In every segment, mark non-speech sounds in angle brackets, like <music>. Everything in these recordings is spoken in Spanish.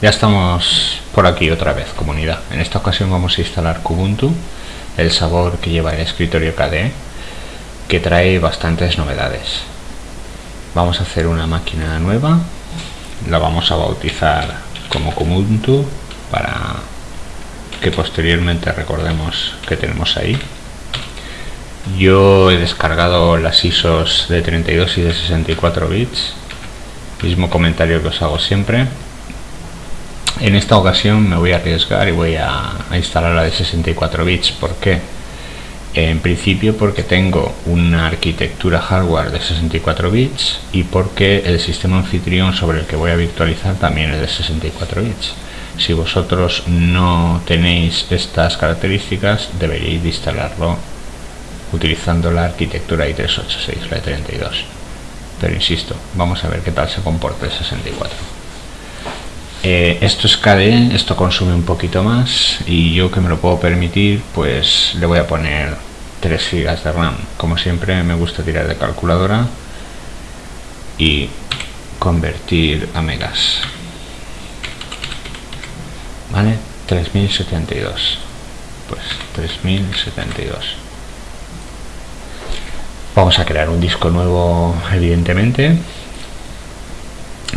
Ya estamos por aquí otra vez, comunidad. En esta ocasión vamos a instalar Kubuntu, el sabor que lleva el escritorio KDE, que trae bastantes novedades. Vamos a hacer una máquina nueva, la vamos a bautizar como Kubuntu para que posteriormente recordemos que tenemos ahí. Yo he descargado las ISOs de 32 y de 64 bits, mismo comentario que os hago siempre en esta ocasión me voy a arriesgar y voy a, instalar la de 64 bits. ¿Por qué? En principio porque tengo una arquitectura hardware de 64 bits y porque el sistema anfitrión sobre el que voy a virtualizar también es de 64 bits. Si vosotros no tenéis estas características, deberíais instalarlo utilizando la arquitectura i386, la de 32. Pero insisto, vamos a ver qué tal se comporta el 64. Eh, esto es KDE, esto consume un poquito más y yo que me lo puedo permitir pues le voy a poner 3 GB de RAM. Como siempre me gusta tirar de calculadora y convertir a megas. Vale 3072 pues 3072 vamos a crear un disco nuevo evidentemente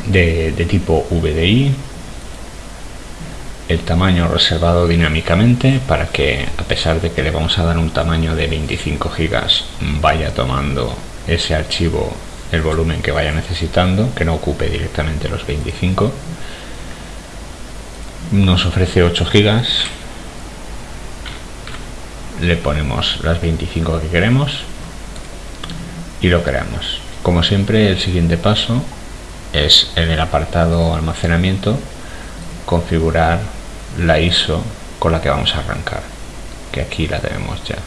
de, de tipo VDI el tamaño reservado dinámicamente para que a pesar de que le vamos a dar un tamaño de 25 gigas vaya tomando ese archivo el volumen que vaya necesitando que no ocupe directamente los 25 nos ofrece 8 gigas. Le ponemos las 25 que queremos y lo creamos. Como siempre el siguiente paso es en el apartado almacenamiento configurar la ISO con la que vamos a arrancar que aquí la tenemos ya.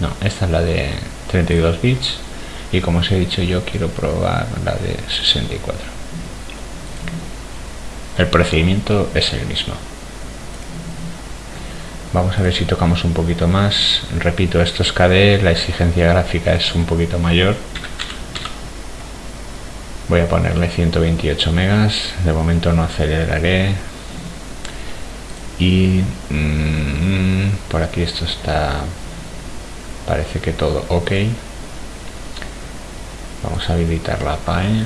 No, esta es la de 32 bits y como os he dicho yo quiero probar la de 64 el procedimiento es el mismo. Vamos a ver si tocamos un poquito más. Repito esto es KDE, la exigencia gráfica es un poquito mayor. Voy a ponerle 128 megas de momento no aceleraré y mm, por aquí esto está parece que todo ok. Vamos a habilitar la PAE.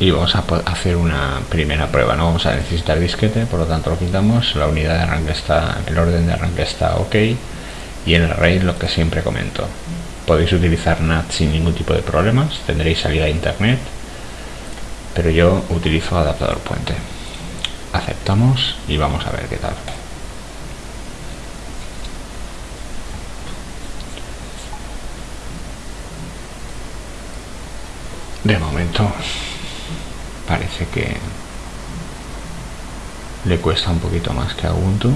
Y vamos a hacer una primera prueba no vamos a necesitar disquete por lo tanto lo quitamos. La unidad de arranque está el orden de arranque está ok. Y el RAID lo que siempre comento podéis utilizar NAT sin ningún tipo de problemas tendréis salida a internet pero yo utilizo adaptador puente aceptamos y vamos a ver qué tal. De momento parece que le cuesta un poquito más que a Ubuntu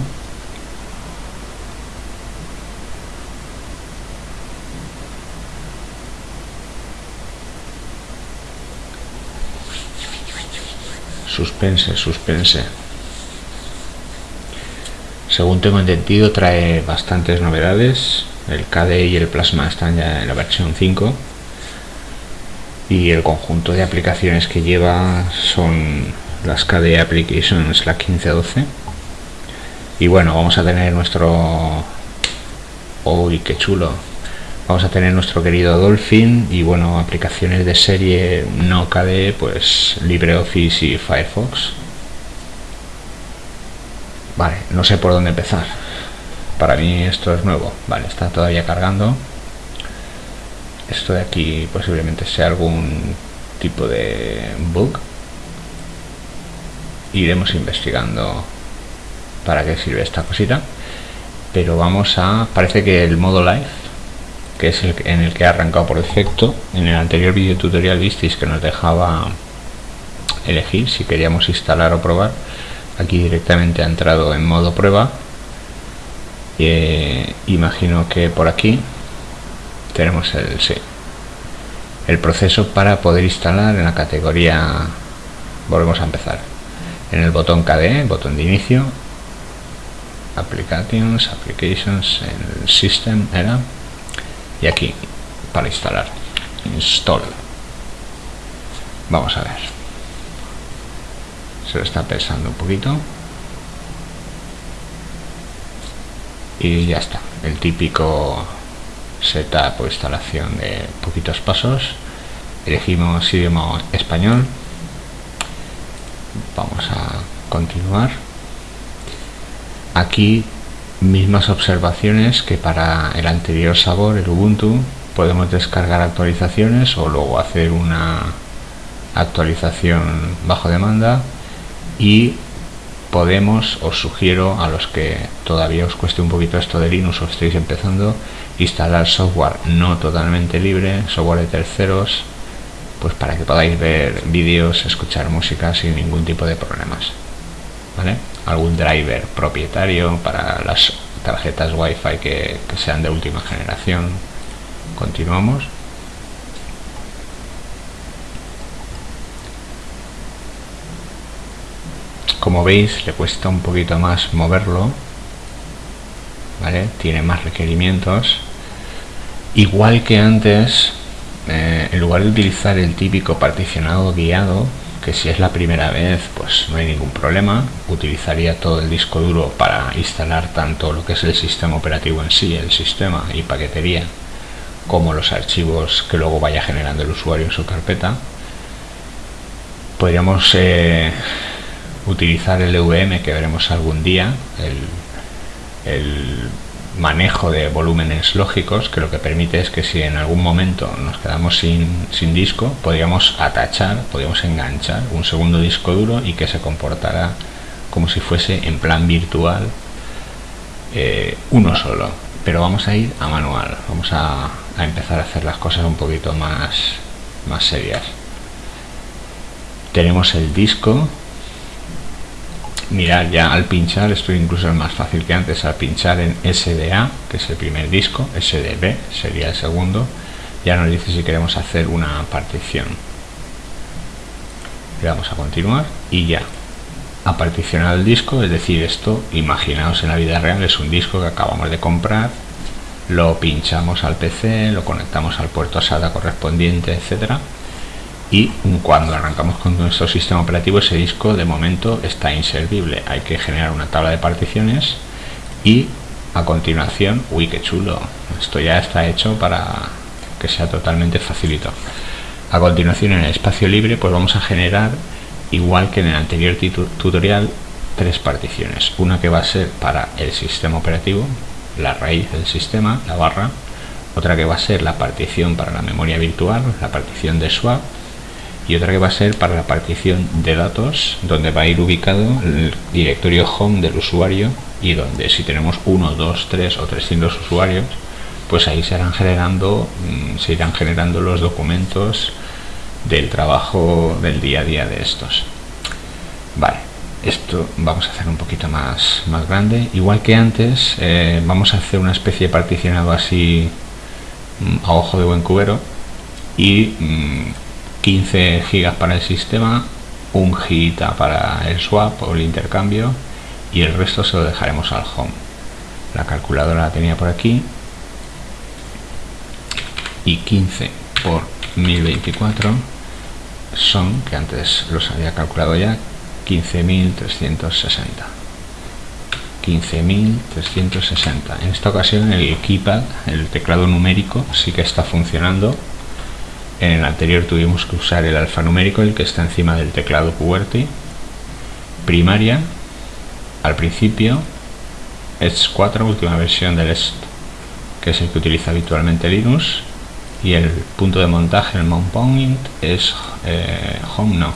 Suspense, suspense. Según tengo entendido, trae bastantes novedades. El KDE y el Plasma están ya en la versión 5. Y el conjunto de aplicaciones que lleva son las KDE Applications, la 1512. Y bueno, vamos a tener nuestro... ¡Uy, qué chulo! Vamos a tener nuestro querido Dolphin y bueno, aplicaciones de serie no KDE, pues LibreOffice y Firefox. Vale, no sé por dónde empezar. Para mí esto es nuevo. Vale, está todavía cargando. Esto de aquí posiblemente sea algún tipo de bug. Iremos investigando para qué sirve esta cosita. Pero vamos a... Parece que el modo live que es el en el que ha arrancado por defecto. En el anterior vídeo tutorial visteis que nos dejaba elegir si queríamos instalar o probar. Aquí directamente ha entrado en modo prueba. Eh, imagino que por aquí tenemos el, sí, el proceso para poder instalar en la categoría volvemos a empezar en el botón KDE, botón de inicio applications, applications, el system era y aquí para instalar install. Vamos a ver. Se lo está pensando un poquito. Y ya está. El típico setup o instalación de poquitos pasos. Elegimos idioma español. Vamos a continuar. Aquí mismas observaciones que para el anterior sabor el Ubuntu podemos descargar actualizaciones o luego hacer una actualización bajo demanda y podemos, os sugiero a los que todavía os cueste un poquito esto de Linux o estéis empezando, instalar software no totalmente libre, software de terceros, pues para que podáis ver vídeos, escuchar música sin ningún tipo de problemas. ¿Vale? Algún driver propietario para las tarjetas Wi-Fi que, sean de última generación. Continuamos. como veis le cuesta un poquito más moverlo ¿vale? tiene más requerimientos igual que antes eh, en lugar de utilizar el típico particionado guiado que si es la primera vez pues no hay ningún problema. Utilizaría todo el disco duro para instalar tanto lo que es el sistema operativo en sí el sistema y paquetería como los archivos que luego vaya generando el usuario en su carpeta. Podríamos eh, utilizar el EVM que veremos algún día, el, manejo de volúmenes lógicos que lo que permite es que si en algún momento nos quedamos sin, disco podríamos atachar, podríamos enganchar un segundo disco duro y que se comportara como si fuese en plan virtual eh, uno solo. Pero vamos a ir a manual vamos a, a empezar a hacer las cosas un poquito más más serias. Tenemos el disco mirar ya al pinchar, esto incluso es más fácil que antes, al pinchar en SDA, que es el primer disco, SDB sería el segundo, ya nos dice si queremos hacer una partición. Le vamos a continuar y ya ha particionado el disco, es decir, esto, imaginaos en la vida real, es un disco que acabamos de comprar, lo pinchamos al PC, lo conectamos al puerto SATA correspondiente, etcétera y cuando arrancamos con nuestro sistema operativo ese disco de momento está inservible. Hay que generar una tabla de particiones y a continuación uy qué chulo esto ya está hecho para que sea totalmente facilito. A continuación en el espacio libre pues vamos a generar igual que en el anterior tutorial tres particiones. Una que va a ser para el sistema operativo la raíz del sistema la barra. Otra que va a ser la partición para la memoria virtual la partición de swap y otra que va a ser para la partición de datos donde va a ir ubicado el directorio home del usuario y donde si tenemos uno, dos, tres o 300 usuarios pues ahí se irán generando mm, se irán generando los documentos del trabajo del día a día de estos. Vale esto vamos a hacer un poquito más más grande. Igual que antes eh, vamos a hacer una especie de particionado así mm, a ojo de buen cubero y mm, 15 gigas para el sistema, un gigita para el swap o el intercambio y el resto se lo dejaremos al home. La calculadora la tenía por aquí y 15 por 1024 son, que antes los había calculado ya, 15.360. 15.360. En esta ocasión el keypad, el teclado numérico, sí que está funcionando en el anterior tuvimos que usar el alfanumérico, el que está encima del teclado QWERTY. Primaria, al principio, es 4, última versión del EST, que es el que utiliza habitualmente Linux. Y el punto de montaje, el mount point, es eh, home, no,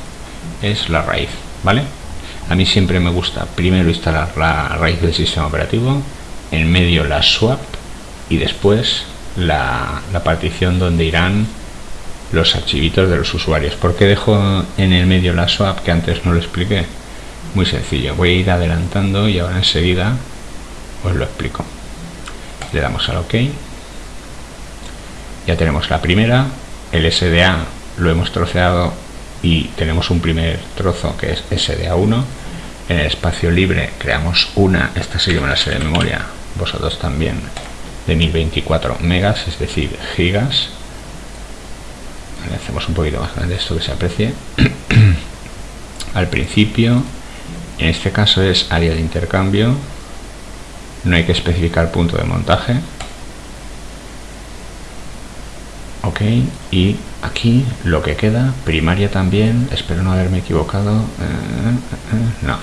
es la raíz, ¿vale? A mí siempre me gusta primero instalar la raíz del sistema operativo, en medio la swap y después la, la partición donde irán los archivitos de los usuarios. ¿Por qué dejo en el medio la swap que antes no lo expliqué? Muy sencillo, voy a ir adelantando y ahora enseguida os lo explico. Le damos al OK. Ya tenemos la primera, el SDA lo hemos troceado y tenemos un primer trozo que es SDA1. En el espacio libre creamos una, esta sí que me la sé de memoria, vosotros también, de 1024 megas, es decir, gigas hacemos un poquito más grande esto que se aprecie. <clears throat> Al principio en este caso es área de intercambio. No hay que especificar punto de montaje. Ok y aquí lo que queda primaria también espero no haberme equivocado eh, eh, eh, no.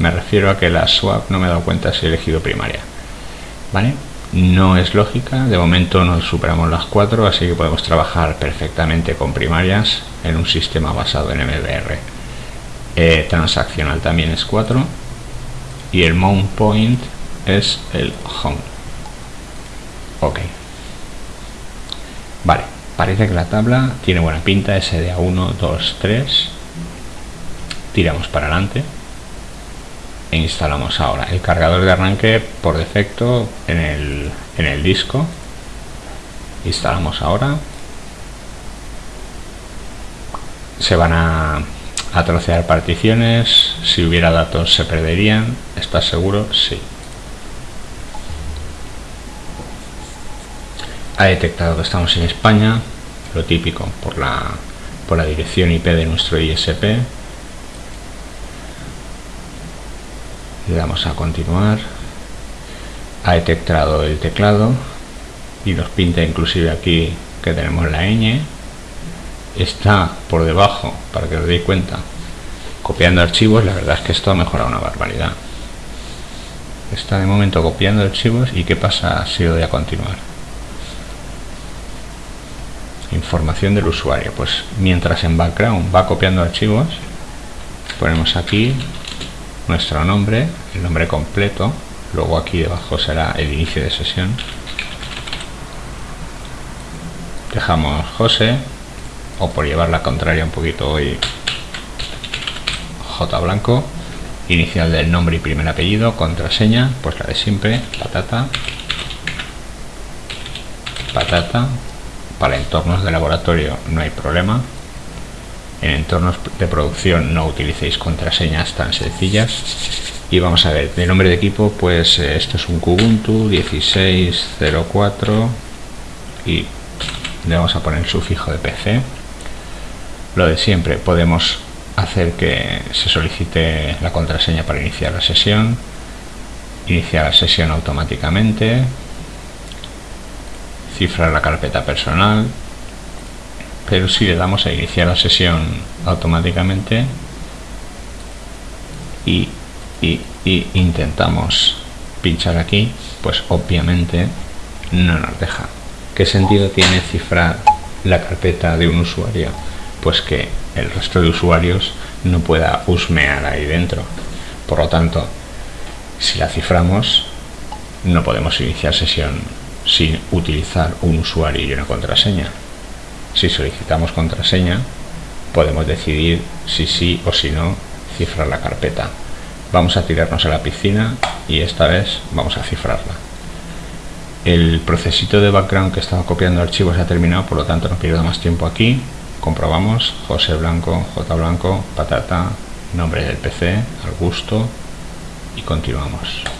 Me refiero a que la swap no me he dado cuenta si he elegido primaria vale no es lógica. De momento no superamos las cuatro así que podemos trabajar perfectamente con primarias en un sistema basado en MBR transaccional también es 4 y el mount point es el home. Ok. Vale parece que la tabla tiene buena pinta. SDA 1 2 3 tiramos para adelante e instalamos ahora el cargador de arranque por defecto en el, en el disco. Instalamos ahora. Se van a, a trocear particiones. Si hubiera datos se perderían. ¿estás seguro? sí. Ha detectado que estamos en España, lo típico por la, por la dirección IP de nuestro ISP. Le damos a continuar. Ha detectado el teclado y nos pinta inclusive aquí que tenemos la ñ. Está por debajo, para que os deis cuenta, copiando archivos. La verdad es que esto ha mejorado una barbaridad. Está de momento copiando archivos y qué pasa si doy a continuar información del usuario pues mientras en background va copiando archivos ponemos aquí nuestro nombre el nombre completo luego aquí debajo será el inicio de sesión dejamos José o por llevar la contraria un poquito hoy J blanco inicial del nombre y primer apellido contraseña pues la de siempre patata patata para entornos de laboratorio no hay problema. En entornos de producción no utilicéis contraseñas tan sencillas. Y vamos a ver, de nombre de equipo, pues eh, esto es un Kubuntu 1604 y le vamos a poner el sufijo de PC. Lo de siempre, podemos hacer que se solicite la contraseña para iniciar la sesión, iniciar la sesión automáticamente, cifrar la carpeta personal pero si le damos a iniciar la sesión automáticamente y, intentamos pinchar aquí pues obviamente no nos deja ¿qué sentido tiene cifrar la carpeta de un usuario? pues que el resto de usuarios no pueda husmear ahí dentro por lo tanto si la ciframos no podemos iniciar sesión sin utilizar un usuario y una contraseña. Si solicitamos contraseña, podemos decidir si sí o si no cifrar la carpeta. Vamos a tirarnos a la piscina y esta vez vamos a cifrarla. El procesito de background que estaba copiando archivos ha terminado, por lo tanto no pierdo más tiempo aquí. Comprobamos José Blanco, J Blanco, patata, nombre del PC, al gusto y continuamos.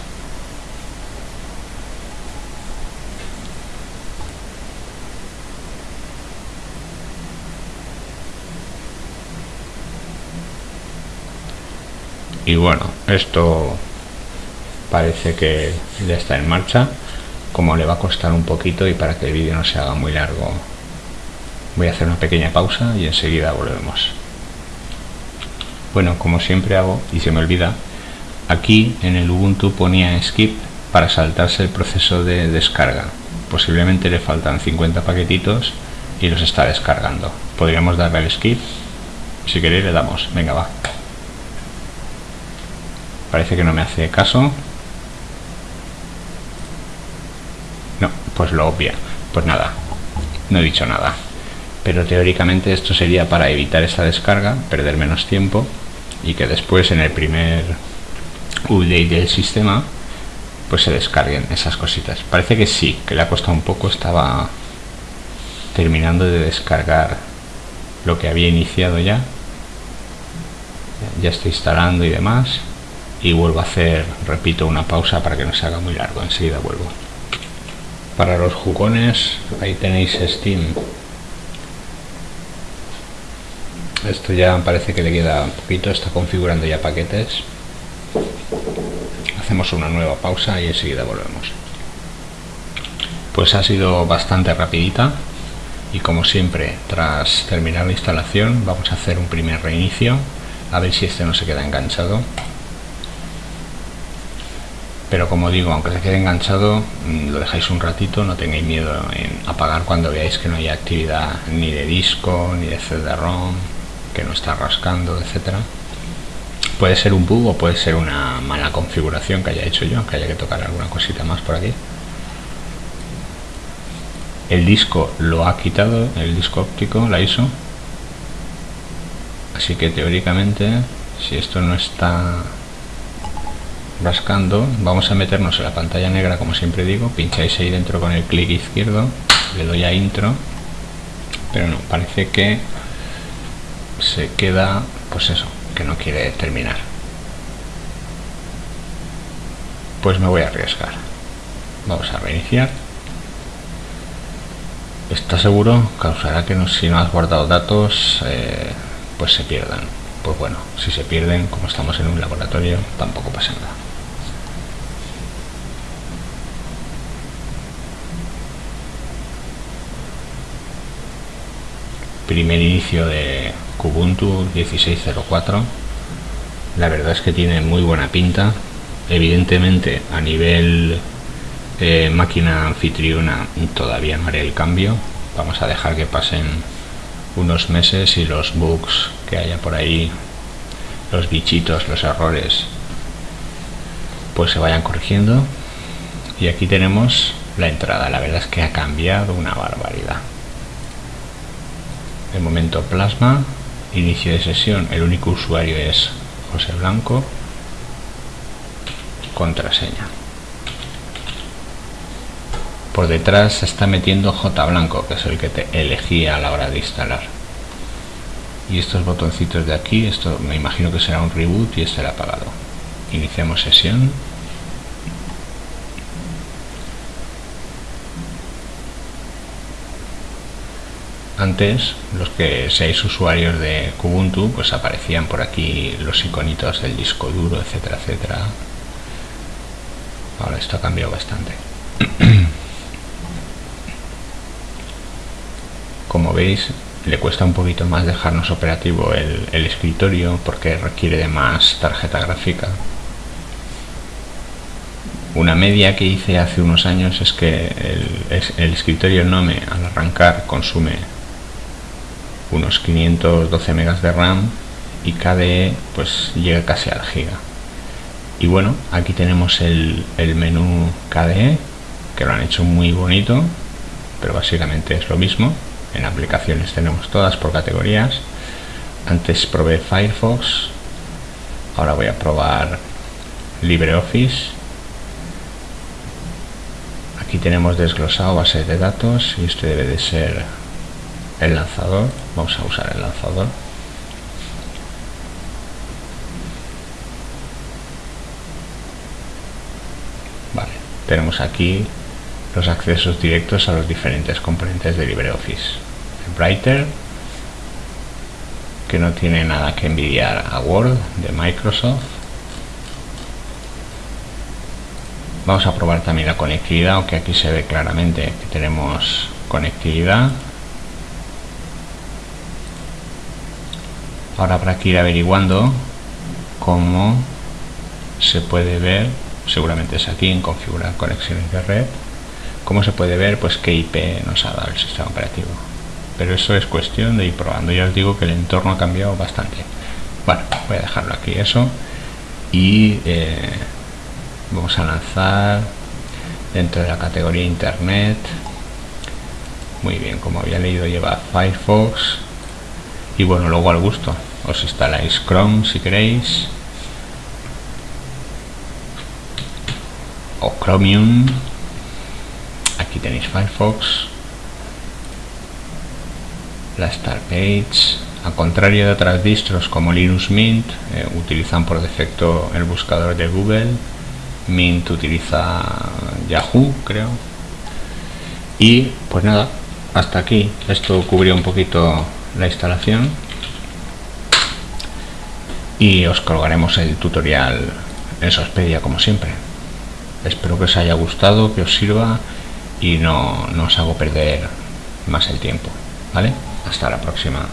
Y bueno esto parece que ya está en marcha como le va a costar un poquito y para que el vídeo no se haga muy largo voy a hacer una pequeña pausa y enseguida volvemos. Bueno como siempre hago y se me olvida aquí en el Ubuntu ponía skip para saltarse el proceso de descarga. Posiblemente le faltan 50 paquetitos y los está descargando. Podríamos darle al skip si queréis le damos. Venga va Parece que no me hace caso. No, pues lo obvia. Pues nada, no he dicho nada. Pero teóricamente esto sería para evitar esa descarga, perder menos tiempo y que después en el primer update del sistema pues se descarguen esas cositas. Parece que sí, que le ha costado un poco, estaba terminando de descargar lo que había iniciado ya. Ya está instalando y demás y vuelvo a hacer, repito, una pausa para que no se haga muy largo, enseguida vuelvo. Para los jugones, ahí tenéis Steam. esto ya parece que le queda un poquito está configurando ya paquetes hacemos una nueva pausa y enseguida volvemos pues ha sido bastante rapidita y como siempre tras terminar la instalación vamos a hacer un primer reinicio a ver si este no se queda enganchado pero como digo aunque se quede enganchado mm, lo dejáis un ratito no tengáis miedo en apagar cuando veáis que no hay actividad ni de disco ni de CD-ROM que no está rascando etcétera puede ser un bug o puede ser una mala configuración que haya hecho yo que haya que tocar alguna cosita más por aquí. El disco lo ha quitado el disco óptico la ISO. Así que teóricamente si esto no está rascando vamos a meternos en la pantalla negra como siempre digo pincháis ahí dentro con el clic izquierdo le doy a intro pero no, parece que se queda pues eso, que no quiere terminar. Pues me voy a arriesgar. Vamos a reiniciar. Está seguro causará que si no has guardado datos eh, pues se pierdan. Pues bueno, si se pierden como estamos en un laboratorio tampoco pasa nada primer inicio de Kubuntu 16.04 la verdad es que tiene muy buena pinta. Evidentemente a nivel eh, máquina anfitriona todavía no haré el cambio. Vamos a dejar que pasen unos meses y los bugs que haya por ahí los bichitos, los errores pues se vayan corrigiendo. Y aquí tenemos la entrada. La verdad es que ha cambiado una barbaridad el momento plasma inicio de sesión el único usuario es José Blanco contraseña. Por detrás se está metiendo J blanco que es el que te elegí a la hora de instalar. Y estos botoncitos de aquí esto me imagino que será un reboot y el apagado. Iniciamos sesión antes los que seáis usuarios de Kubuntu pues aparecían por aquí los iconitos del disco duro etcétera etcétera. Ahora esto ha cambiado bastante. <clears throat> Como veis le cuesta un poquito más dejarnos operativo el, escritorio porque requiere de más tarjeta gráfica. Una media que hice hace unos años es que el, el escritorio Nome al arrancar consume unos 512 megas de RAM y KDE pues llega casi al giga. Y bueno aquí tenemos el, el menú KDE que lo han hecho muy bonito pero básicamente es lo mismo. En aplicaciones tenemos todas por categorías. Antes probé Firefox ahora voy a probar LibreOffice. Aquí tenemos desglosado base de datos y este debe de ser el lanzador vamos a usar el lanzador. Vale tenemos aquí los accesos directos a los diferentes componentes de LibreOffice. Writer que no tiene nada que envidiar a Word de Microsoft. Vamos a probar también la conectividad aunque aquí se ve claramente que tenemos conectividad ahora habrá que ir averiguando cómo se puede ver seguramente es aquí en configurar conexiones de red cómo se puede ver pues qué IP nos ha dado el sistema operativo. Pero eso es cuestión de ir probando. Ya os digo que el entorno ha cambiado bastante. Bueno voy a dejarlo aquí eso. Y eh, vamos a lanzar dentro de la categoría internet. Muy bien como había leído lleva Firefox. Y bueno luego al gusto os instaláis Chrome si queréis. O Chromium. Aquí tenéis Firefox. La Star Page a contrario de otras distros como Linux Mint eh, utilizan por defecto el buscador de Google. Mint utiliza Yahoo creo. Y pues nada hasta aquí. Esto cubrió un poquito la instalación y os colgaremos el tutorial en Sospedia como siempre. Espero que os haya gustado, que os sirva y no, no os hago perder más el tiempo. ¿Vale? Hasta la próxima.